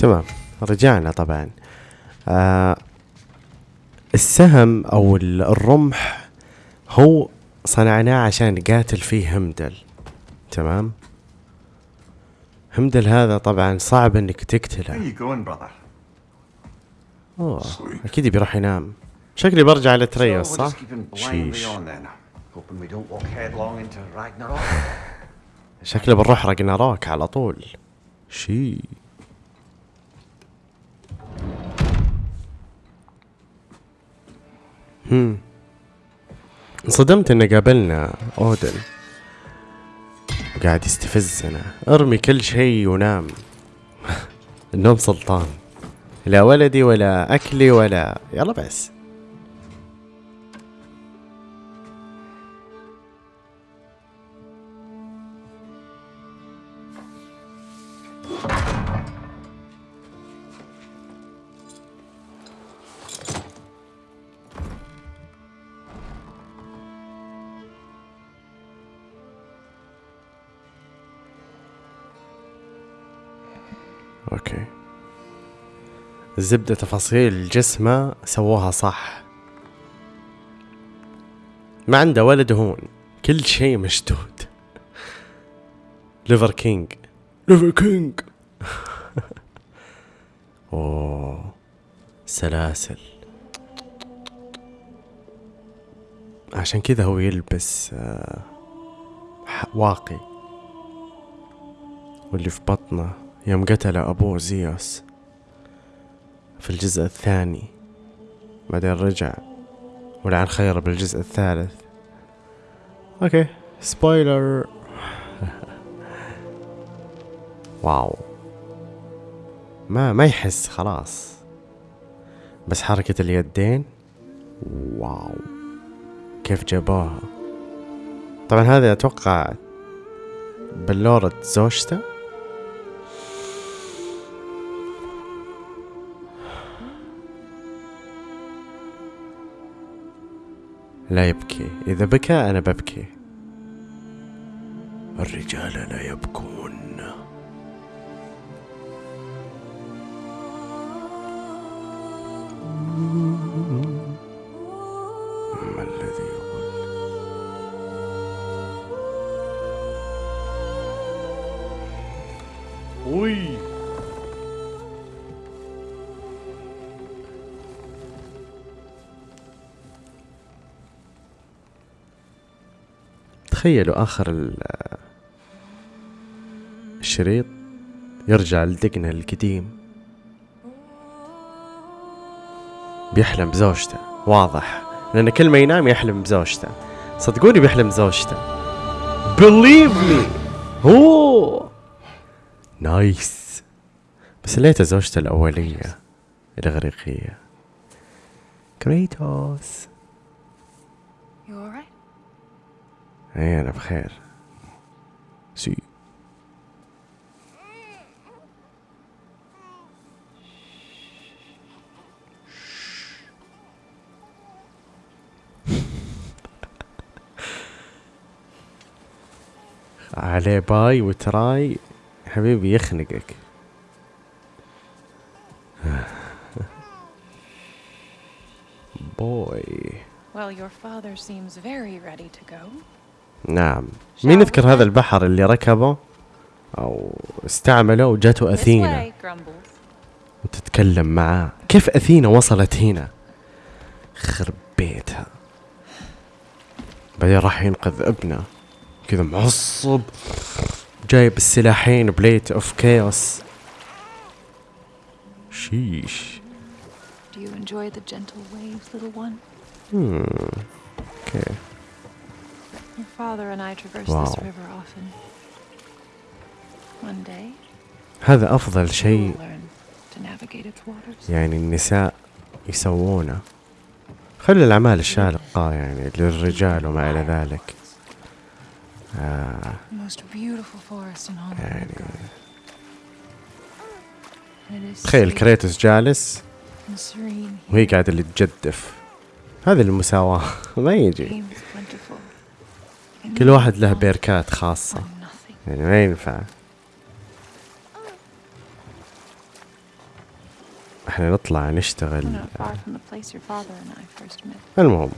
تمام رجعنا طبعا. آه السهم أو ال- الرمح هو صنعناه عشان نقاتل فيه همدل تمام؟ همدل هذا طبعا صعب إنك تقتله? أوه أكيد بيروح ينام. شكلي برجع لتريوس صح؟ شيش. شكلي بنروح راجناروك على طول. شي انصدمت إن قابلنا أودن. قاعد يستفزنا. أرمي كل شيء ونام. النوم سلطان. لا ولدي ولا أكلي ولا يلا بس. أوكي. الزبدة تفاصيل جسمه سووها صح. ما عنده ولا دهون كل شيء مشدود. ليفر كينج ليفر كينج أوه سلاسل. عشان كذا هو يلبس آه، واقي. واللي في بطنه. يوم قتل أبوه زيوس في الجزء الثاني بعدين رجع ولعن خير بالجزء الثالث. أوكي سبويلر واو. ما ما يحس خلاص. بس حركة اليدين واو. كيف جابوها؟ طبعا هذا أتوقع بلورة زوجته. لا يبكي. إذا بكى أنا ببكي. الرجال لا يبكون. تخيلوا آخر ال- الشريط يرجع لدقنا القديم. بيحلم بزوجته واضح. لأن كل ما ينام يحلم بزوجته. صدقوني بيحلم بزوجته. Believe me. هو نايس بس ليته زوجته الأولية الإغريقية. كريتوس You alright? اي انا بخير سي عليه باي وتراي حبيبي يخنقك بوي Well, your father seems very ready to go. نعم. مين يذكر هذا البحر اللي ركبه؟ أو استعمله وجاته Grumbles. وتتكلم معاه. كيف أثينا وصلت هنا؟ خرب بيتها. بعدين راح ينقذ ابنه. كذا معصب. جايب السلاحين بليت أوف كيوس. شيش. Do you enjoy the gentle waves, little one? Hmm. أوكي Your father and I traverse wow. this river often. One day. هذا أفضل شيء يعني النساء يسوونه. خلي الأعمال الشالقة يعني للرجال وما إلى ذلك. آه. يعني تخيل كريتوس جالس وهي قاعدة اللي تجدف هذه المساواة. ما يجي. كل واحد له بيركات خاصة. يعني ما ينفع. إحنا نطلع نشتغل. المهم.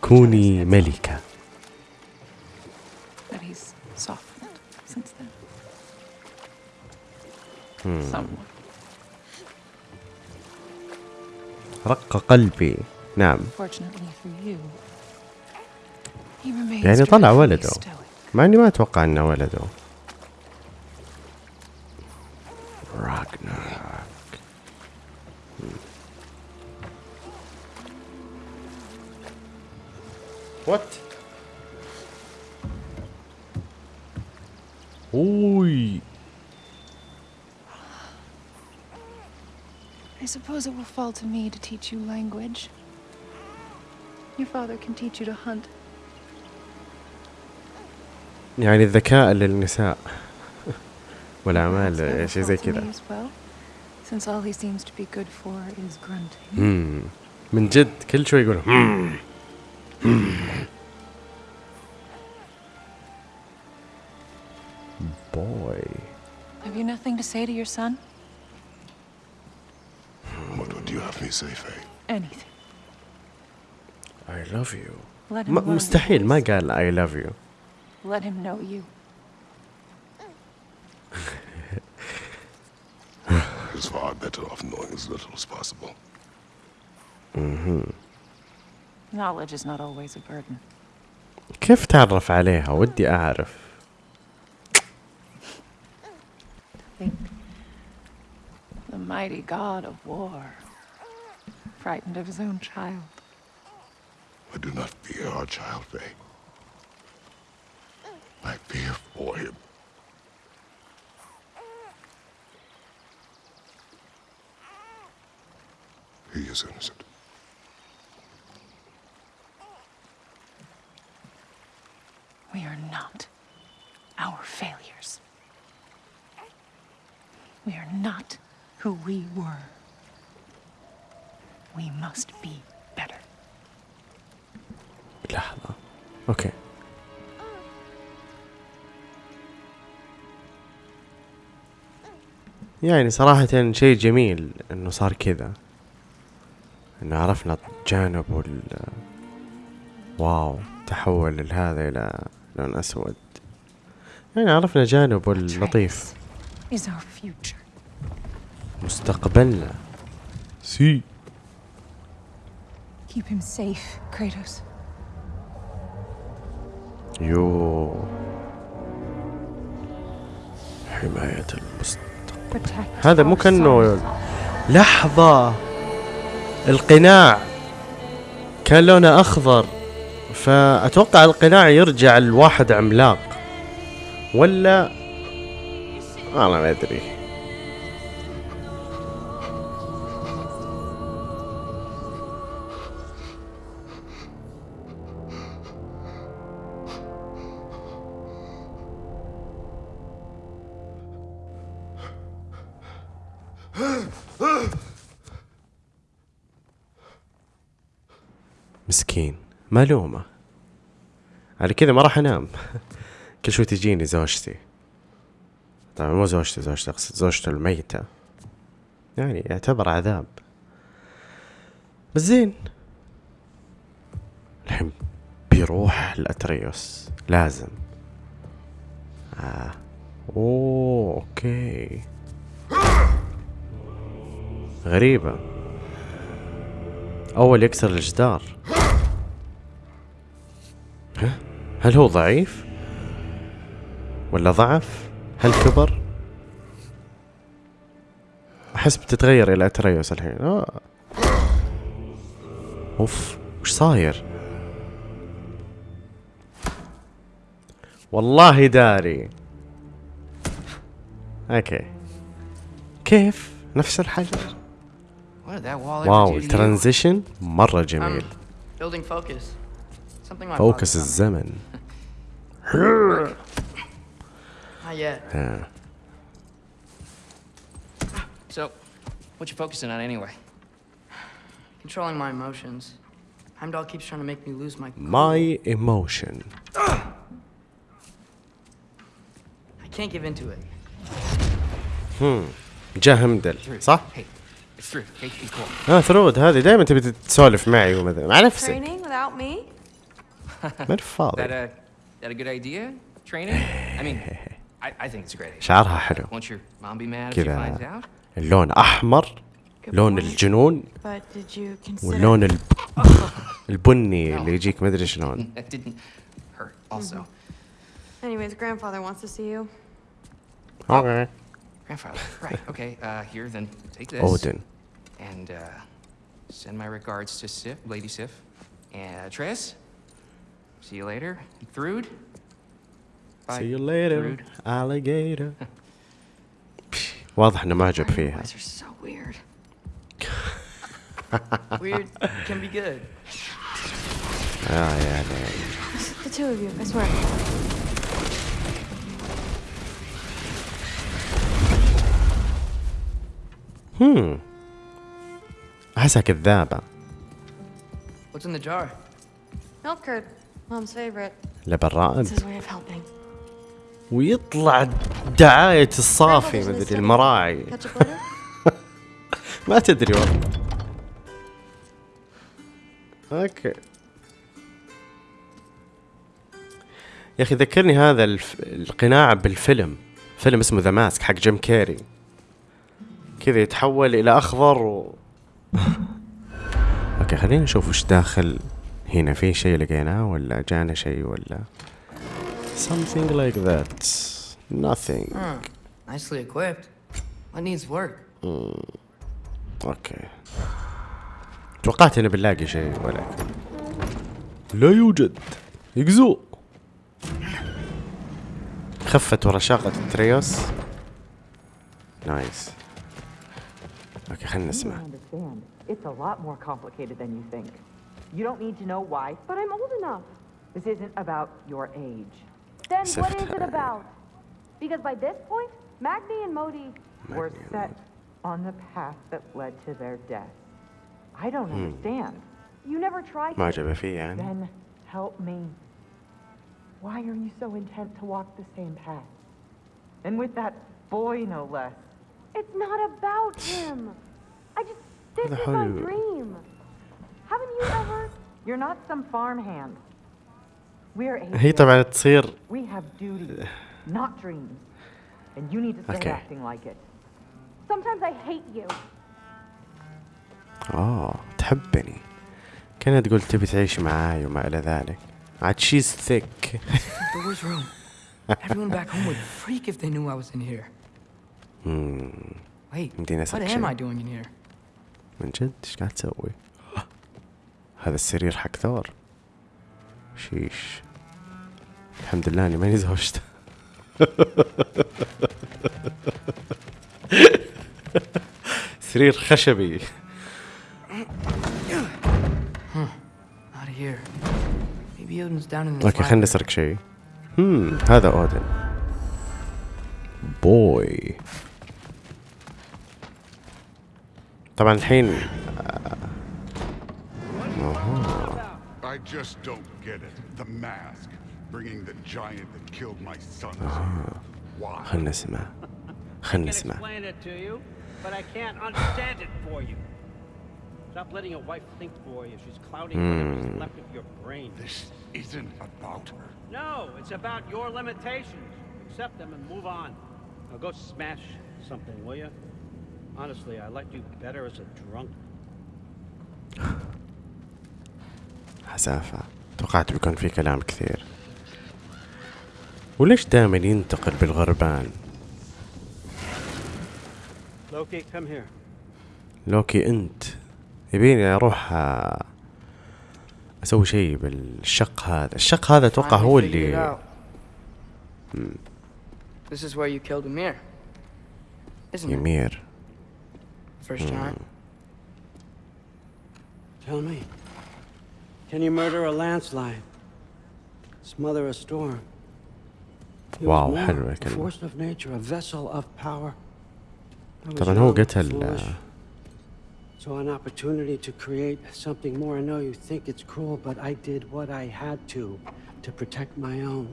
كوني ملكة. Hmm. رق قلبي. نعم Fortunately for you, he remains يعني طلع dreadfully ولده stoic. مع اني ما اتوقع انه ولده راجناروك وات اوي I suppose it will fall to me to teach you language. Your father can teach you to hunt. يعني الذكاء للنساء Perhaps والاعمال that will شيء زي fall to كذا me as well, since all he seems to be good for is grunting. مم. من جد كل شوي يقول مم. بوي Have you nothing to say to your son? What would you have me say, Faye? Anything. I love you Let him ما- learn your مستحيل ما voice. قال I love you Let him know you. He's far better off knowing as little as possible. Knowledge is not always a burden. كيف تعرف عليها ودي أعرف Think. The mighty god of war, frightened of his own child. I do not fear our child, Faye. I fear for him. He is innocent. We are not our failures. We are not who we were. We must be better. لحظة. أوكي. يعني صراحة شيء جميل إنه صار كذا. إنه عرفنا جانب وال واو تحول لهذا إلى لون أسود. يعني عرفنا جانبه اللطيف Is our future. مستقبلنا. سي Keep him safe, Kratos. يو. حماية المستقبل. هذا مو كأنه. لحظة. القناع كان لونه أخضر فأتوقع القناع يرجع لواحد عملاق. ولا؟ أنا ما أدري. مسكين. ملومة على كذا ما راح أنام. كل شوي تجيني زوجتي. طبعا مو زوجتي زوجتي أقصد زوجته الميتة. يعني يعتبر عذاب. بس زين. الحين بيروح لأتريوس لازم. آه. أوه أوكي. غريبة. أول يكسر الجدار؟ هل هو ضعيف؟ ولا ضعف؟ هل كبر؟ أحس بتتغير إلى أتريوس الحين آه. أوف وش صاير؟ والله داري أوكي كيف؟ نفس الحجر واو? الترانزيشن مرة جميل Um, building focus. Something my فوكس father's done. الزمن Not yet. آه. So, what you focusing on anyway? Controlling my emotions. Heimdall keeps trying to make me lose my cool. My emotion I can't give into it. هم جا همدل Through. صح؟ Hey, it's through. Hey, be cool. اه ثرود هذه دائما تبي تسولف معي ومثلا مع نفسك Training without me? ما That فاضي a that a good idea? Training? I mean, I, I think it's a great idea. شعرها حلو Won't your mom be mad if she كذا finds out? اللون احمر Good لون point. الجنون But did you consider... واللون الب... البني اللي يجيك مدري شلون That didn't hurt. Also, Anyways, grandfather wants to see you. اوكي grandfather. Right. Okay. Uh, here, then take this. اودن And uh, send my regards to Sif, Lady Sif. And uh, Tris. See you later, Thrud. Bye. See you later, Thrud. alligator. واضح انه معجب فيها. so weird. weird can be good. Oh yeah, damn. The two of you, I swear. Hmm. احسها كذابة. What's in the jar? Milk curd. لبن رائد. ويطلع دعاية الصافي مدري. المراعي? ما تدري والله. أوكي. يا أخي ذكرني هذا الف... القناع بالفيلم. فيلم اسمه ذا ماسك حق جيم كيري. كذا يتحول إلى أخضر و... أوكي خلينا نشوف وش داخل. هنا في شيء لقيناه ولا جانا شيء ولا something like that nothing Huh. Nicely equipped. What needs work? أوكي توقعت انه بنلاقي شيء ولكن لا يوجد يقزو خفت ورا شاقة التريوس نايس أوكي خلينا نسمع. It's a lot more complicated than you think. You don't need to know why. But I'm old enough. This isn't about your age. Then Except what is it about? Because by this point, Magni and Modi Magni were set Modi. on the path that led to their death. I don't hmm. understand. You never tried to. Then help me. Why are you so intent to walk the same path? And with that boy, no less. It's not about him. I just... This is my dream Haven't you ever? You're not some farmhand. We're هي agents. طبعا تصير We have duties, not dreams. And you need to start Okay. acting like it. Sometimes I hate you. اه تحبني كانها تقول تبي تعيش معاي وما الى ذلك عاد شيز ثيك Door's room. Everyone back home would freak if they knew I was in here. Wait, يمدينا what أسألك am شيء. I doing in here? من جد ايش قاعد تسوي؟ هذا السرير حق ثور. شيش. الحمد لله إني ماني زوجته. سرير خشبي. أوكي خلينا. نسرق شيء. هم هذا أودن. بوي طبعا الحين I just don't get it. The mask, bringing the giant that killed my sons. Why? خلينا نسمع خلينا can نسمع explain it to you, but I can't understand it for you. Stop letting a wife think for you. She's clouding whatever's left of your brain. This isn't about her. No, it's about your limitations. Accept them and move on. Now go smash something, will you? Honestly, I liked you better as a drunk. حسافة توقعت بيكون في كلام كثير وليش دائما ينتقل بالغربان Loki, come here. لوكي أنت يبيني أروح آه، أسوي شيء بالشق هذا الشق هذا أتوقع هو اللي. This is where you killed Amir. Isn't it? يمير First time. Tell me. Can you murder a landslide? Smother a storm? He was واو more, حلوة a الكلمة force of nature, a vessel of power. I was طبعا هو young, قتل foolish, آه، Saw an opportunity to create something more. I know you think it's cruel, but I did what I had to to protect my own.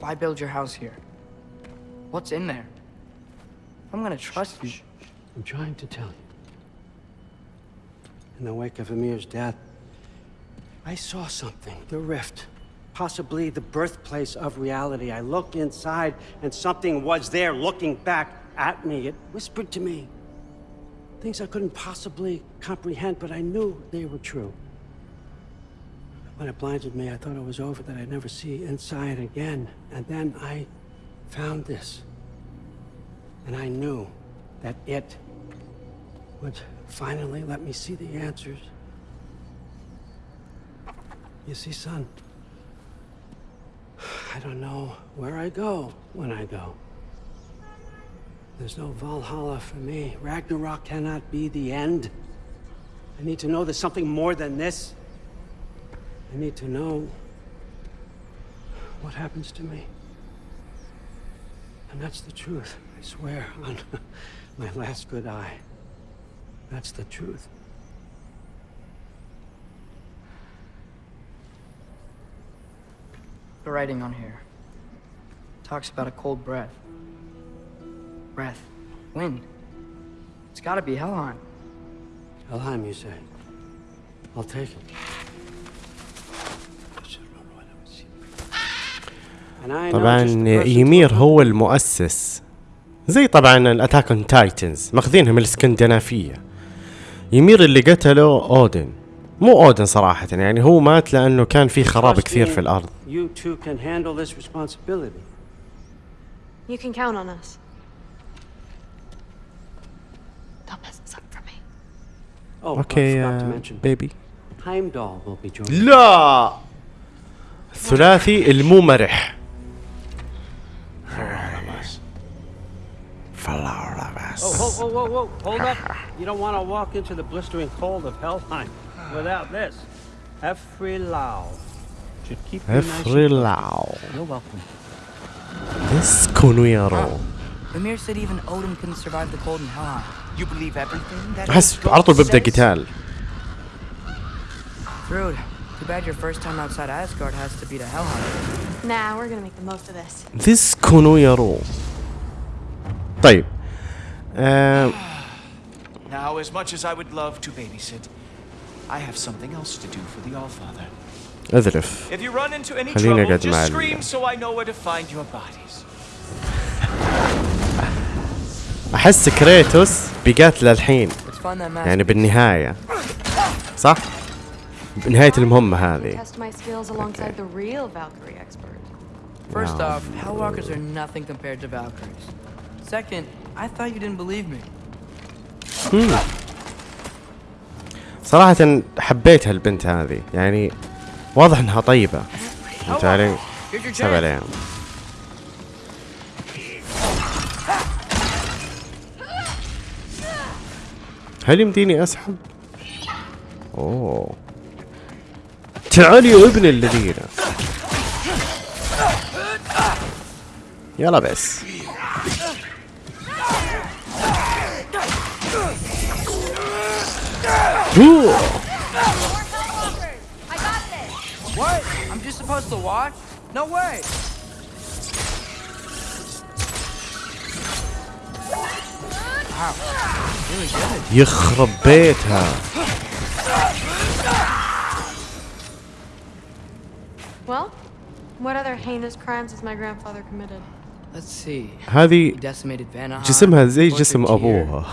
Why build your house here? What's in there? I'm gonna trust you. I'm trying to tell you. In the wake of Ymir's death, I saw something. The rift. Possibly the birthplace of reality. I looked inside, and something was there looking back at me. It whispered to me. Things I couldn't possibly comprehend, but I knew they were true. When it blinded me, I thought it was over, that I'd never see inside again. And then I found this. And I knew that it would finally let me see the answers. You see, son, I don't know where I go when I go. There's no Valhalla for me. Ragnarok cannot be the end. I need to know there's something more than this. I need to know what happens to me. And that's the truth, I swear, on my last good eye. That's the truth. The writing on here talks about a cold breath. Breath. Wind. It's gotta be Helheim. Helheim, you say? I'll take it. And I know طبعا just the person يمير who- هو المؤسس زي طبعا الاتاك اون تايتنز ماخذينها من الاسكندنافيه يمير اللي قتله أودن. مو أودن صراحة يعني هو مات لأنه كان في خراب كثير في الأرض. أوكي بيبي uh, لا! الثلاثي المو مرح فلورا Oh, whoa, whoa, whoa, whoa, hold up. You don't want to walk into the blistering cold of Helheim without this. Efrilau. Should keep you nice and افريلاو You're welcome. اسكنوا يا رو Ymir said even Odin couldn't survive the cold in Helheim. You believe everything that احس his على طول ghost ببدا says? قتال Thrud, too bad your first time outside Asgard has to be to Helheim. Nah, we're gonna make the most of this. تسكنوا يا رو طيب آه Now, as much as I would love to babysit, I have something else to do for the Allfather. اذرف If you run into any خليني trouble, أقعد مع just ال- scream so I know where to find your bodies. احس كريتوس بيقاتل الحين Let's find that mask. يعني بالنهايه صح بنهايه المهمه هذه Test my skills alongside the real Valkyrie expert. First No. off, Hellwalkers are nothing compared to Valkyries. Second, I thought you didn't believe me. صراحة حبيت هالبنت هذه. يعني واضح إنها طيبة. فهمت علي؟ Here's your سب chance. عليها هل يمديني أسحب؟ أوه. تعال يا ابن الذين. يلا بس. أوه. What? I'm just supposed to watch? No way! Wow. Really good. يخرب بيتها Well, what other heinous crimes has my grandfather committed? هذه جسمها زي جسم أبوها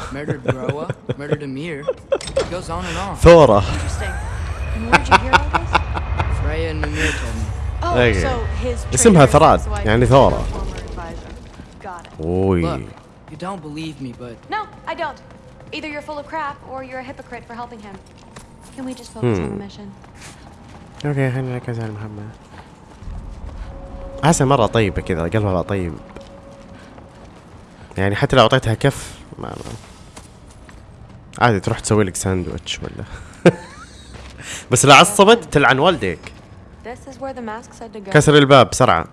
ثورة اسمها ثراد يعني ثورة اوي You don't believe me, but... No, I don't. Either you're full of crap, or you're a hypocrite for helping him. Can we just focus hmm. on the mission? أوكي خلينا نركز على المهمة. حاسة مرة طيبة كذا، قلبها طيب. يعني حتى لو أعطيتها كف ما, ما. عادي تروح تسوي لك ساندويتش ولا بس لو عصبت تلعن والديك. كسر الباب بسرعة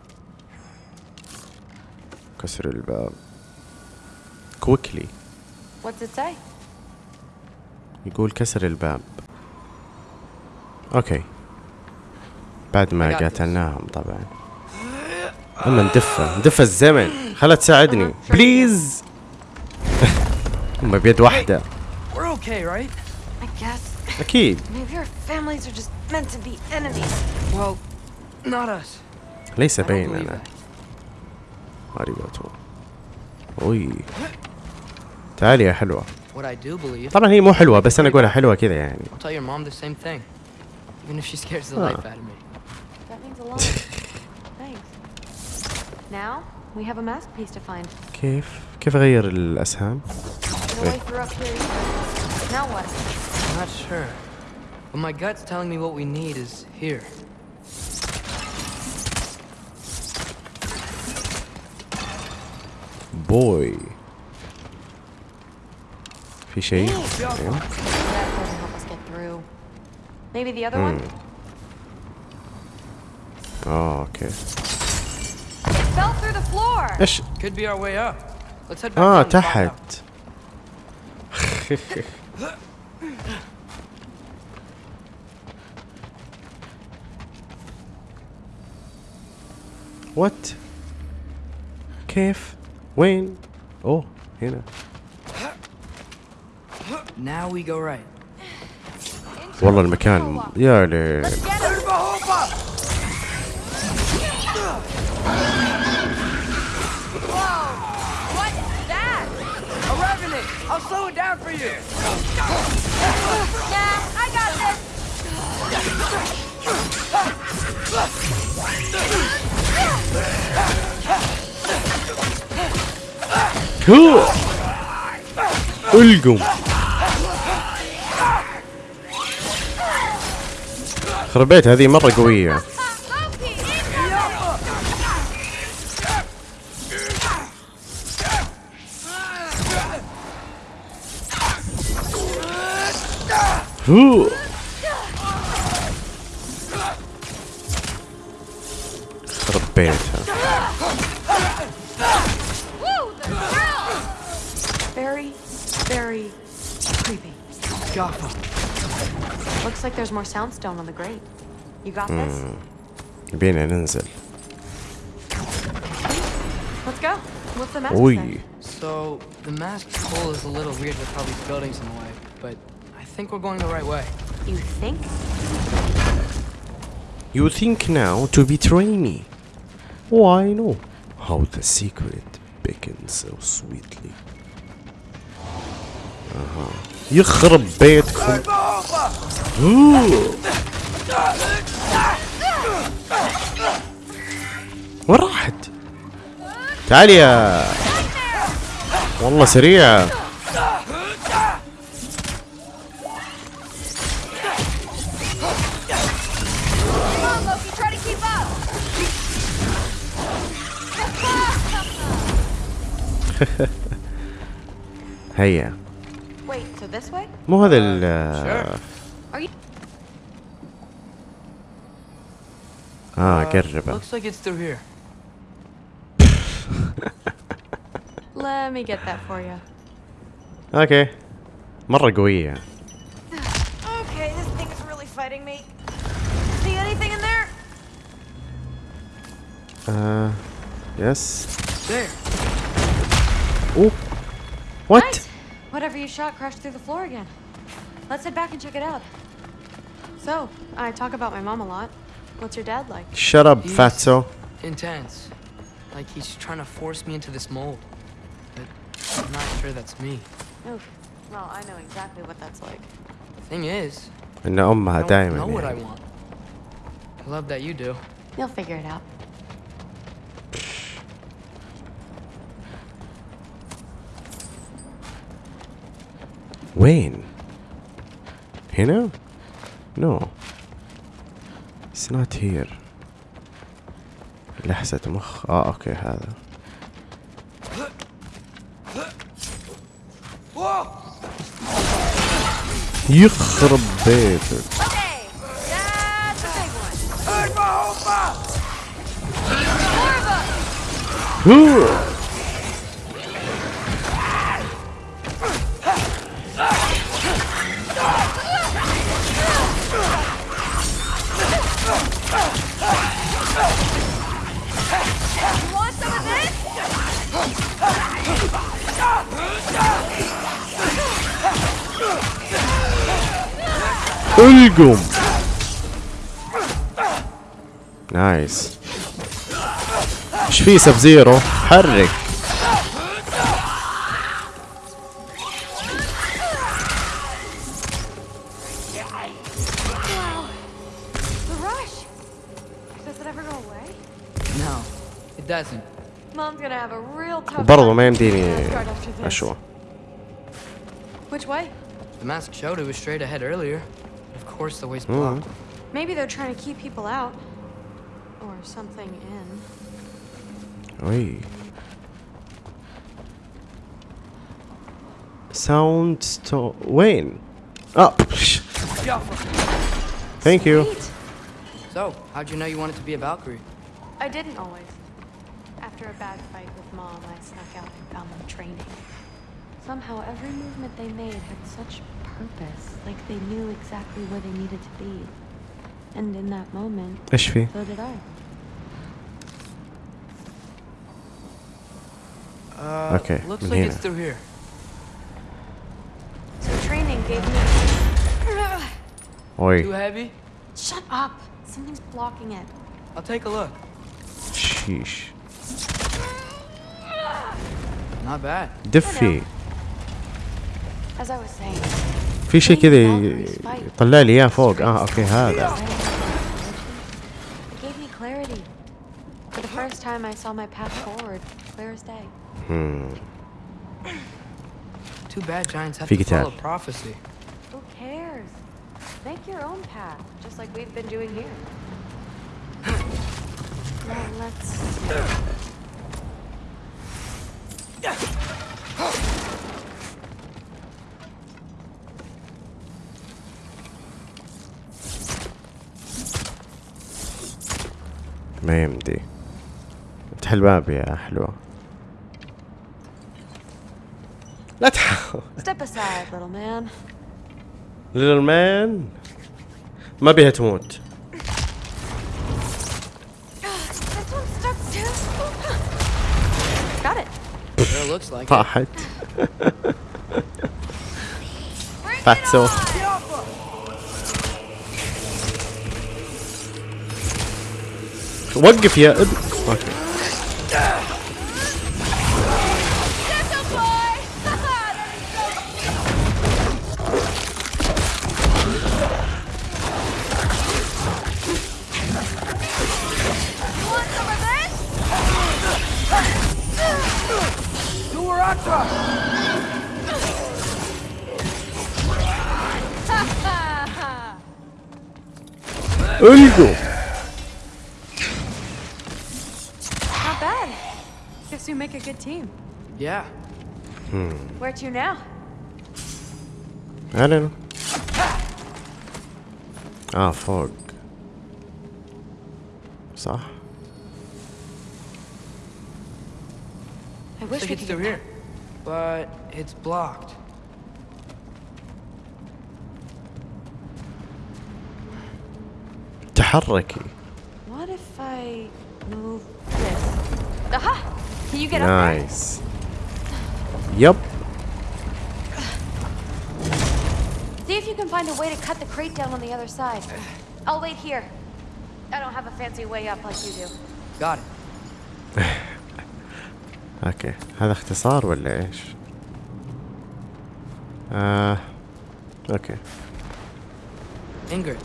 كسر الباب كويكلي? يقول كسر الباب أوكي بعد ما. قاتلناهم طبعا أما ندفى ندفى الزمن. خلا تساعدني. بليز أما بيد واحدة. أكيد. ليس بيننا. أنا أوي. تعالي يا حلوة. طبعا هي مو حلوة بس أنا أقولها حلوة كذا يعني. Now, we have a masterpiece to find. كيف كيف اغير الاسهام No way through up here either. Now what? I'm not sure. But my gut's telling me what we need is here. بوي في شيء أيوه. That doesn't help us get through. Maybe the other one? اه اوكي back اه down and find out. تحت وات كيف وين اوه هنا Now we go right. والله المكان يا ليل I'll slow it down for you! Nah, I got this! هو القم خربيت هذه مرة قوية Cool. It's a bear town. Very, very creepy. Jaffa. Looks like there's more soundstone on the grate. You got mm. this? You're being an innocent. Let's go. What's the mask? So the mask hole is a little weird with all these buildings in the way, but think we're going the right way. You think? You think now to betray me Why no How the secret beckons so sweetly أها يخرب بيتكم. وين راحت؟ تعالي يا والله سريعة هيا Wait, so this way? مو هذا ال Are you? اه Uh, قربه Looks like it's through here. Let me get that for you. اوكي مرة قوية Okay, this thing's really fighting me. See anything in there? آه يس There. Oh. What? Whatever you shot crashed through the floor again. Let's head back and check it out. So, I talk about my mom a lot. What's your dad like? Shut up, he's fatso. Intense. Like he's trying to force me into this mold. But I'm not sure that's me. Oof. Well, I know exactly what that's like. The Thing is, I know my I don't know what I want. I love that you do. You'll figure it out. وين؟ هنا؟ نو It's not here. لحسة مخ. آه أوكي هذا. يخرب بيتك. Okay, القم نايس ايش في سب زيرو حرك Wow. The rush. Does it ever go away? No, it doesn't. Mom's gonna have a real tough وبرضه time ما keeping يمديني Asgard after this. اشوى Which way? The mask showed it was straight ahead earlier. course the way's blocked. Mm. Maybe they're trying to keep people out. Or something in. Oy. Sound to Wayne! Oh! Thank Sweet. you. So, how'd you know you wanted to be a Valkyrie? I didn't always. After a bad fight with Mom, I snuck out and found them training. Somehow every movement they made had such purpose, like they knew exactly where they needed to be. And in that moment, so did I. Uh, okay, looks like it's through here. So training gave me. Oi. Too heavy? Shut up. Something's blocking it. I'll take a look. Sheesh. Not bad. Defeat. As I was saying, في شيء كذا ي- يطلع لي اياه فوق اه اوكي هذا it gave me clarity. For the first time, I saw my path forward, clear as day. Hmm. Too bad giants have في to قتال. follow prophecy. Who cares? Make your own path, just like we've been doing here. Now let's. ما يمدي. افتح الباب يا حلوة. لا تحاول. ليتل مان ما بيها تموت. This one's وقف يا اب اوكي القوا Where to now? I don't know. اه فوق صح I Looks wish like we it's could through get here. But it's blocked. تحركي What if I move this? Aha! Can you get up there? نايس find a way to cut the crate down on the other side. I'll wait here. I don't have a fancy way up like you do. Got it. اوكي هذا اختصار ولا ايش؟ آه اوكي Ingrid,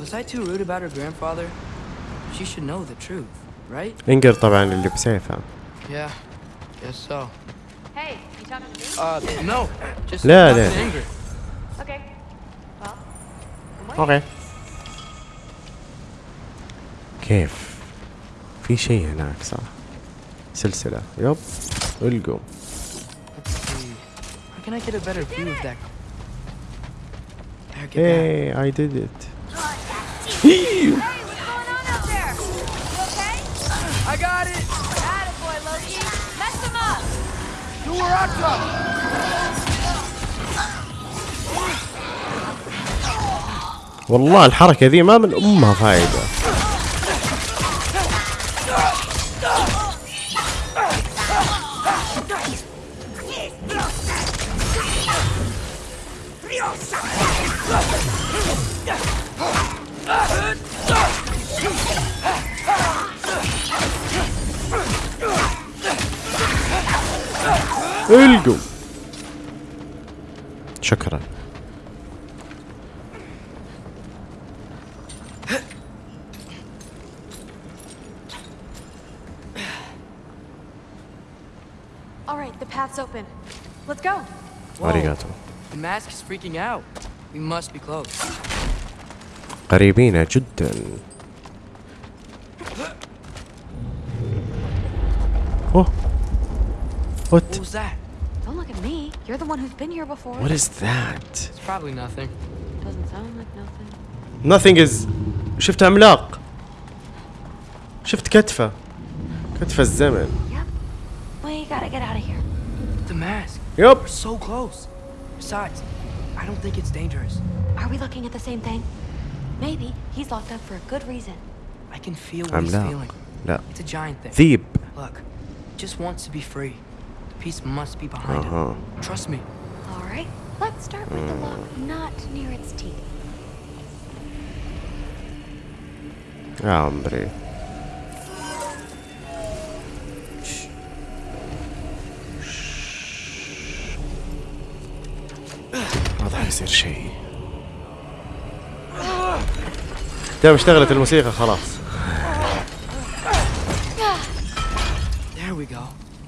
was I too rude about her grandfather? She should know the truth, right? انقر طبعا اللي بسيفها Yeah, guess so. Hey, you talking to me? Uh, no. Just لا، talking لا. to Ingrid. Okay. أوكي. كيف؟ في شيء هناك صح؟ سلسلة. يب القوا اي ديد ات I got it! Attaboy, والله الحركة ذي ما من أمها فايدة. القوا. شكرا. right, the path's open. Let's go. اريغاتو The mask is freaking out. We must be close. قريبين جدا اوه What What? was that? Don't look at me. You're the one who's been here before. What is that? It's probably nothing. Doesn't sound like nothing. Nothing is شفت عملاق شفت كتفه كتفه الزمن We gotta get out of here. mask. Yep. We're so close. Besides, I don't think it's dangerous. Are we looking at the same thing? Maybe he's locked up for a good reason. I can feel what I'm he's not. feeling. No. It's a giant thing. Deep. Look, just wants to be free. The piece must be behind uh -huh. him. Uh-huh. Trust me. All right. Let's start with mm. the lock not near its teeth. Hombre. يصير شيء. تم اشتغلت الموسيقى خلاص.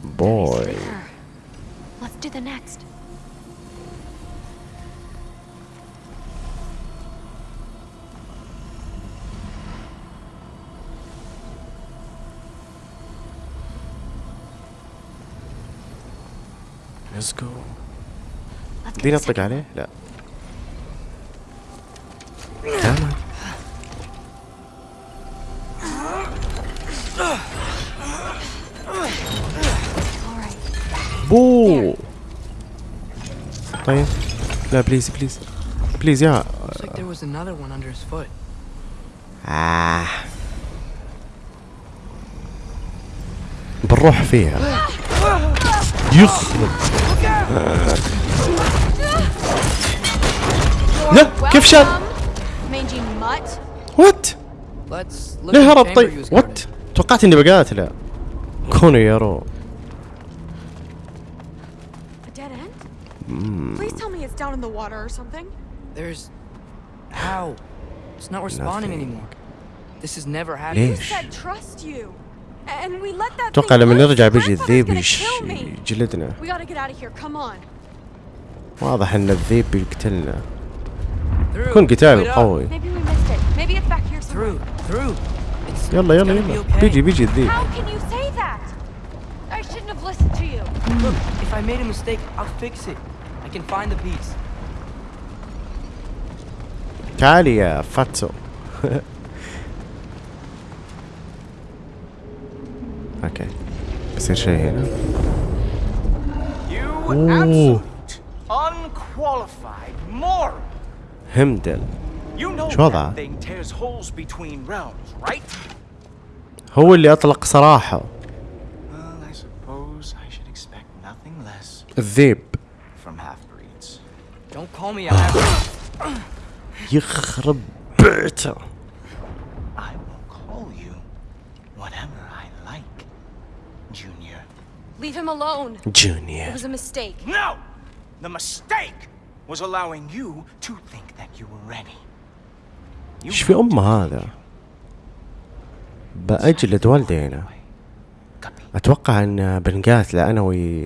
بوي Let's go. دي نطلق عليه؟ لا. بو طيب لا بليز بليز بليز يا آه. بنروح فيها. يخرب لا كيف وات ليه هرب طيب. وات توقعت إني بقاتله. كونو يا رو. end? Hmm. Please tell me it's down in the water or something. There's... How? It's not responding Nothing. anymore. This has never happened. You ليش said trust you. And we let that اتوقع thing لما loose. نرجع My بيجي father's الذيب gonna يش- kill me. يجلدنا We gotta get out of here. Come on. واضح ان الذيب بيقتلنا Through. يكون قتال Wait up. قوي Maybe we missed it. Maybe it's back here somewhere. Through. Through. It's, يلا it's يلا gonna be يلا okay. بيجي بيجي الذيب How can you say that? I shouldn't have listened to you. Look, if I made a mistake, I'll fix it. I can find the piece. Talia, fatto. You absolute, unqualified moron. Heimdall. You know that thing tears holes between realms, right? هو like, Junior. Leave him alone. It جونيور was a mistake. No! The mistake was allowing you to think that you were ready. You إيش في ام هذا بأجلد والدينا أتوقع ان بنقاتل أنا وي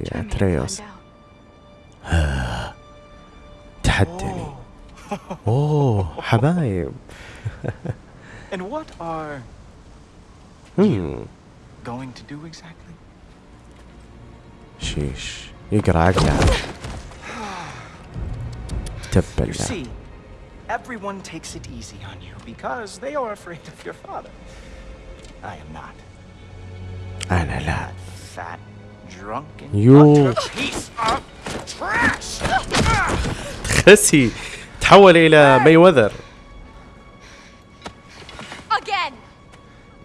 تريوس تحدني اوه حبايب And what are هم going to do exactly? شيش يقرا عقلها You تبلة see, everyone takes it easy on you because they are afraid of your father. I am not. انا لا Fat, drunken, You- utter piece of trash! خسي تحول الى مي وذر Again.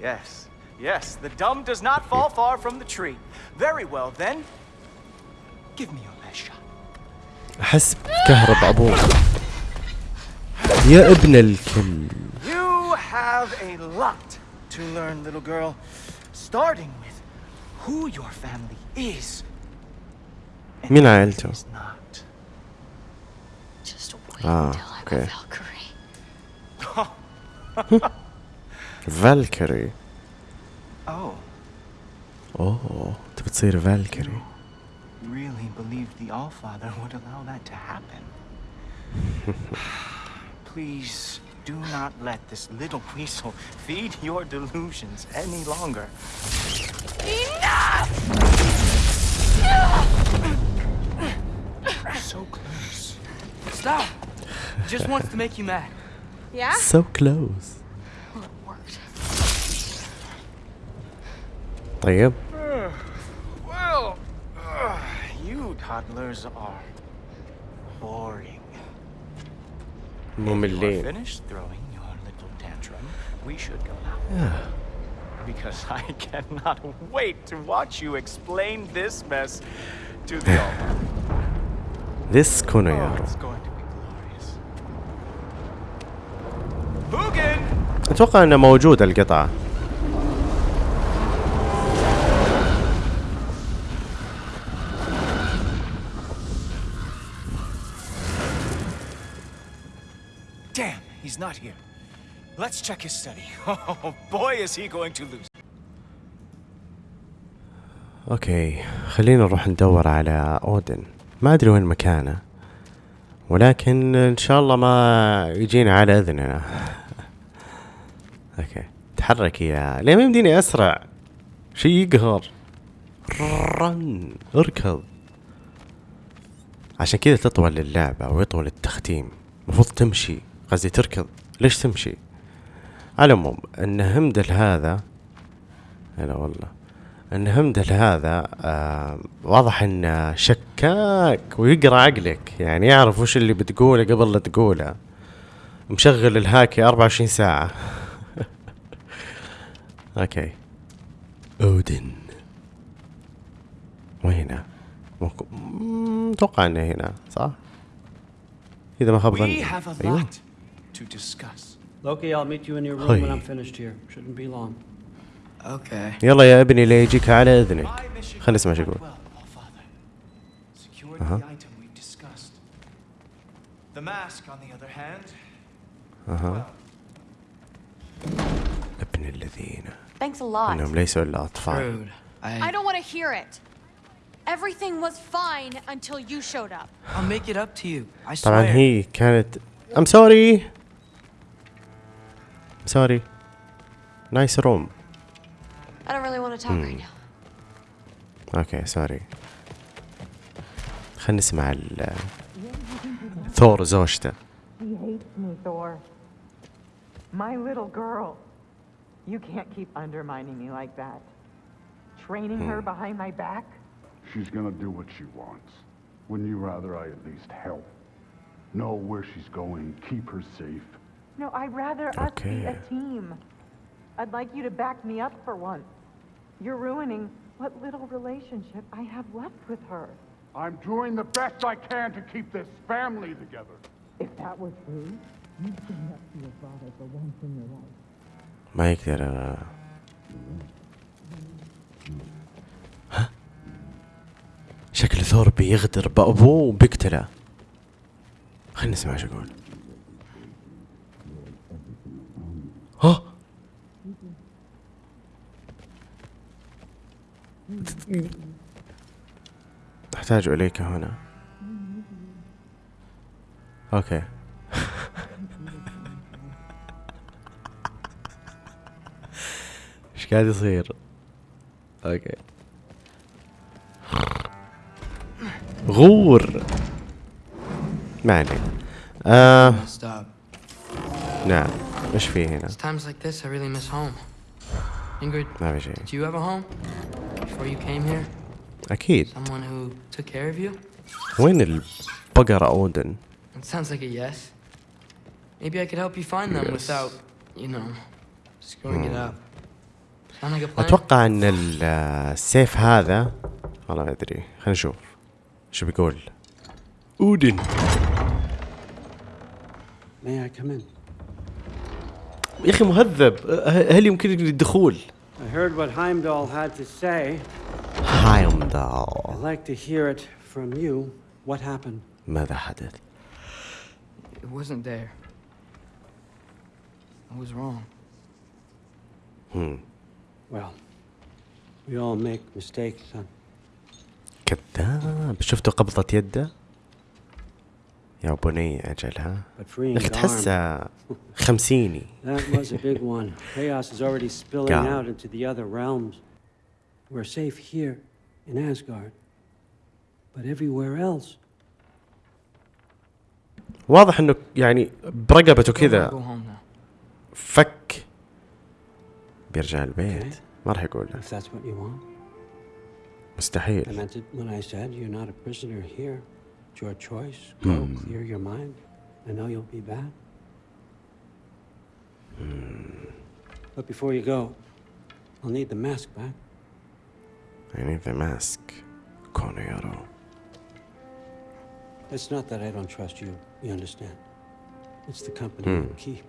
Yes, yes, the dumb does not fall far from the tree. Very well then. Give me your best shot. احس بكهرب ابوك يا ابن الكل You have a lot to learn, little girl. Starting with who your family is. مين عائلته؟ It's not. اه اوكي فالكري Oh, اوه تبي تصير فالكري really believed the Allfather would allow that to happen. Please do not let this little weasel feed your delusions any longer. Enough! So close. Stop. Just wants to make you mad. Yeah? So close. Well, it worked. Damn. Uh, well, uh, you toddlers are boring. Mommy, finished throwing your little tantrum, we should go now. Yeah because I cannot wait to watch you explain this mess to the this Kono oh, it's going to be glorious. Hugin! اتوقع انه القطعة. Damn, he's not here. Let's check his study. Oh, boy, is he going to lose. أوكي خلينا نروح ندور على أودن. ما أدري وين مكانه ولكن إن شاء الله ما يجينا على إذننا. أوكي تحرك يا ليه ما يمديني أسرع؟ شي يقهر. رن اركض. عشان كذا تطول اللعبة ويطول التختيم. المفروض تمشي. قصدي تركض. ليش تمشي؟ على العموم إن همدل هذا هلا والله إن همدل هذا آه واضح إنه شكاك ويقرأ عقلك يعني يعرف وش اللي بتقوله قبل لا تقوله. مشغل الهاكي 24 ساعة. أوكي. أودن. وهنا. أتوقع إنه هنا صح؟ إذا ما خاب ظني. أيوه. Loki, I'll meet you in your room when Hey. I'm finished here. Shouldn't be long. Okay. يلا يا ابني لا يجيك على اذنك خلينا نسمع شو يقول Well, Allfather, secured Uh-huh. the item we discussed. The mask, on the other hand, اها ابن الذين Thanks a lot. انهم ليسوا الا اطفال Rude. I I. don't want to hear it. Everything was fine until you showed up. I'll make it up to you. I swear. طبعا هي كانت ام سوري سوري نايس روم I don't really want to talk right now. اوكي سوري خلينا نسمع ال ثور زوجته He hates me, Thor. My little girl. You can't keep undermining me like that. Training her behind my back? She's gonna do what she wants. Wouldn't you rather I at least help? Know where she's going, keep her safe? No, I'd rather us be a Okay. team. I'd like you to back me up for once. You're ruining what little relationship I have left with her. I'm doing the best I can to keep this family together. If that were true, you'd stand up to your father for once in your life. ما يقدر آه. ها شكل ثور بيغدر بأبوه وبيقتله خلينا نسمع شو يقول ها؟ أحتاج إليك هنا. أوكي. إيش قاعد يصير؟ أوكي. غور. ما علينا. آه. Stop. نعم. إيش في هنا؟ It's times like this I really miss home. Ingrid, ما في شيء did you have a home before you came here? أكيد Someone who took care of you? وين البقرة اودن؟ It sounds like a yes. Maybe I could help you find them Yes. without, you know, screwing it up. Sound like a plan? أتوقع ان ال- السيف هذا والله ما ادري خلينا نشوف شو بيقول اودن May I come in? يا أخي مهذب هل يمكن الدخول؟ I heard what Heimdall had to say. هايمدال I'd like to hear it from you, what happened? ماذا حدث It wasn't there. I was wrong. هم. Well, we all make mistakes, son. كذاب شفتوا قبضة يده يا بني أجل ها Garm, تحسه خمسيني that was a big one. Chaos is already spilling out into the other realms. We're safe here in Asgard. But everywhere else, واضح انه يعني برقبته كذا. فك بيرجع البيت ما راح يقول له want. I مستحيل meant it when I said you're not a prisoner here. It's your choice. Go Hmm. clear your mind. I know you'll be back. But before you go, I'll need the mask back. I need the mask كونه يرى It's not that I don't trust you. You understand? It's the company Hmm. you keep.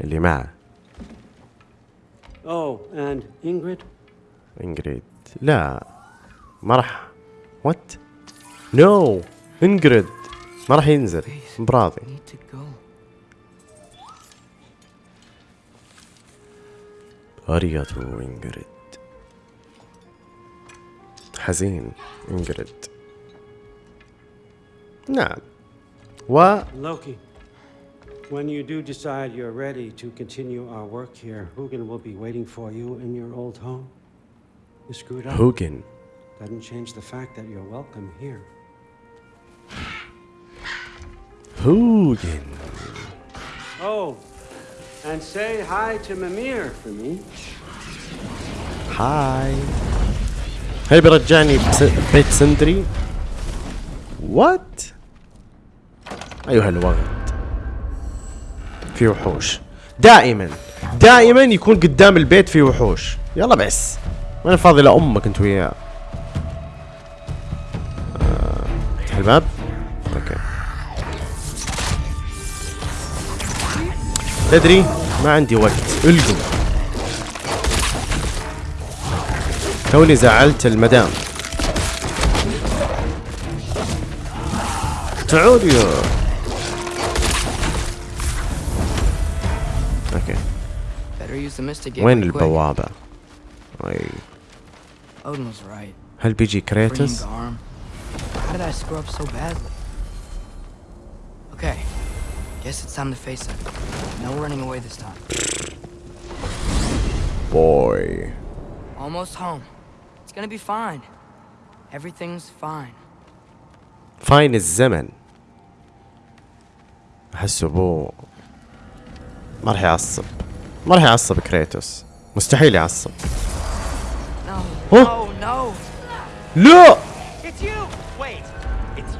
اللي معه Oh, and Ingrid? انجريد لا ما راح وات نو انجريد ما راح ينزل براضي Need to go. أريتو انجريد حزين انجريد نعم و Loki, when you do decide you're ready to continue our work here, Hugin will be waiting for you in your old home. You screwed up. هوجن Doesn't change the fact that you're welcome here. هوجن Oh, and say hi to Mimir for me. هاي هل بيرجعني بس... بيت سندري وات ايها الوغد في وحوش دائما دائما يكون قدام البيت في وحوش يلا بس ما أنا فاضي لامك انت وياه map. أوكي تدري ما عندي وقت الجو. توني زعلت المدام تعود يا أوكي وين البوابة؟ هل بيجي كريتوس؟ Garm. How did I screw up so badly? Okay. Guess it's time to face it. No running away this time. بوي Almost home. It's gonna be fine. Everything's fine. فاين الزمن احس ابوه ما راح يعصب ما راح يعصب كريتوس مستحيل يعصب No. Huh? No, no. لا It's you! Wait!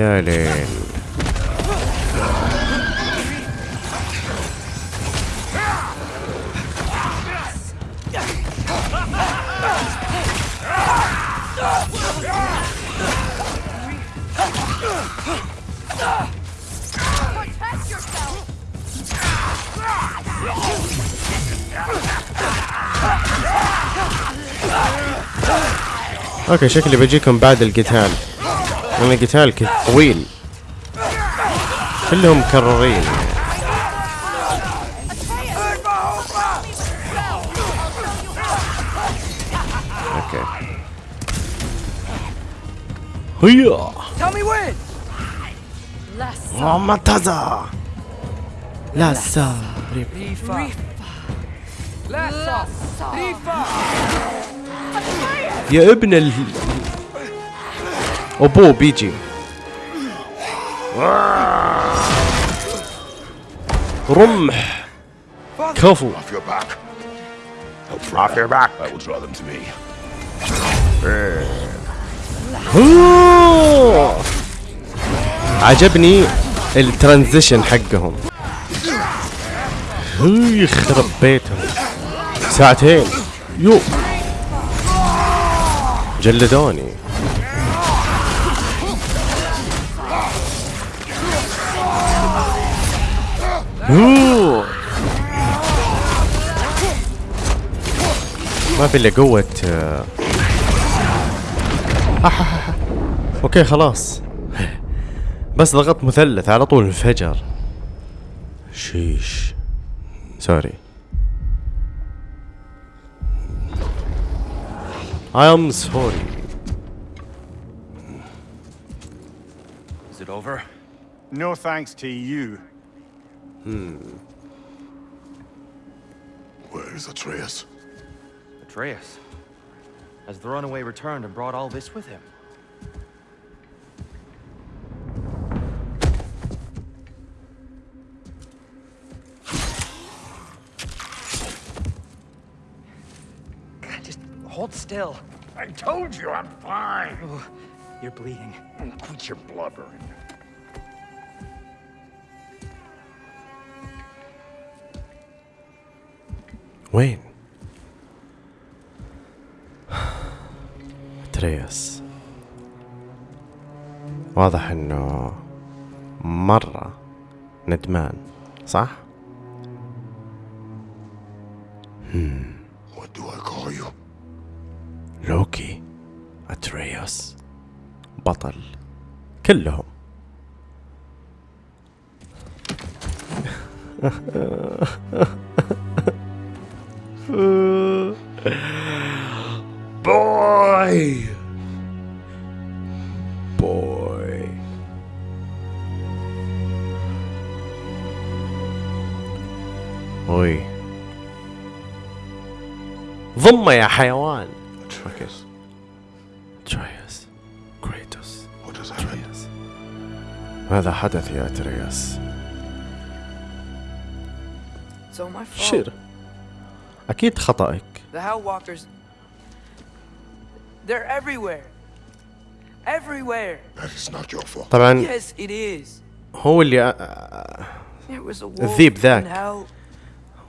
يا ليل! أوكي شكلي بجيكم بعد القتال لأن القتال طويل. كلهم مكررين. أوكي. هيا. ومتازا لاسا ريفا. يا ابن ال ابوه بيجي رمح كفو Off your back. Off your back. I will draw them to me. أوه. عجبني الترانزيشن حقهم يخرب بيتهم ساعتين يو جلدوني ما في إلا قوة آه. أوكي خلاص. بس ضغطت مثلث على طول انفجر. شيش. سوري. I am sorry. Is it over? No thanks to you. Hmm. Where is Atreus? Atreus. Has the runaway returned and brought all this with him? God, just hold still. I told you I'm fine. Oh, you're bleeding. Quit your blubbering. وين تريس واضح إنه مرة ندمان صح؟ What do I call you? لوكي اتريوس بطل كلهم ضمه يا حيوان Atreus. تريوس كريتوس happened? ماذا حدث يا fault. شير أكيد خطأك The Hell Walkers. They're everywhere. Everywhere. That is not your fault. طبعا Yes, it is. هو اللي آه، الذيب ذاك.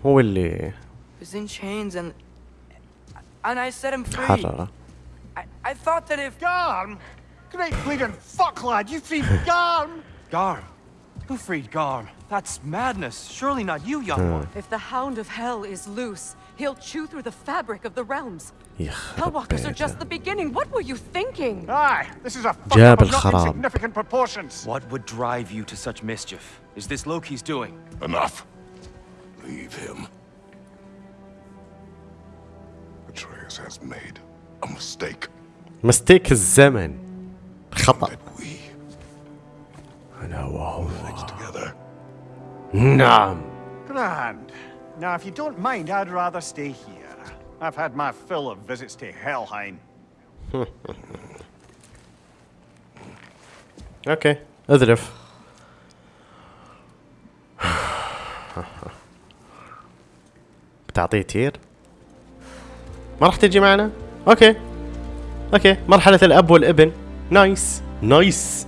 هو اللي was in chains and and I set him free. I, I thought that if... Garm? Great bleeding fuck, lad, you freed Garm! Garm? Who freed Garm? That's madness. Surely not you, young one. If the Hound of Hell is loose, he'll chew through the fabric of the realms. Hellwalkers are just the beginning. What were you thinking? Aye, this is a fuck up of not proportions. What would drive you to such mischief? Is this Loki's doing? Enough. Leave him. Atreus has made a mistake. مستيك الزمن خطأ We أنا وهو together. نعم Grand. Now, if you don't mind, I'd rather stay here. I've had my fill of visits to Helheim. اوكي اذرف بتعطيه تير ما راح تجي معنا؟ أوكي. أوكي. مرحلة الأب والابن. نايس. نايس.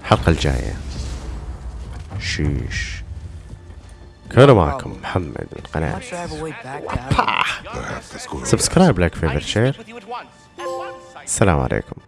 الحلقة الجاية. شيش. كانوا معكم محمد من قناة. سبسكرايب لايك فيفر شير السلام عليكم.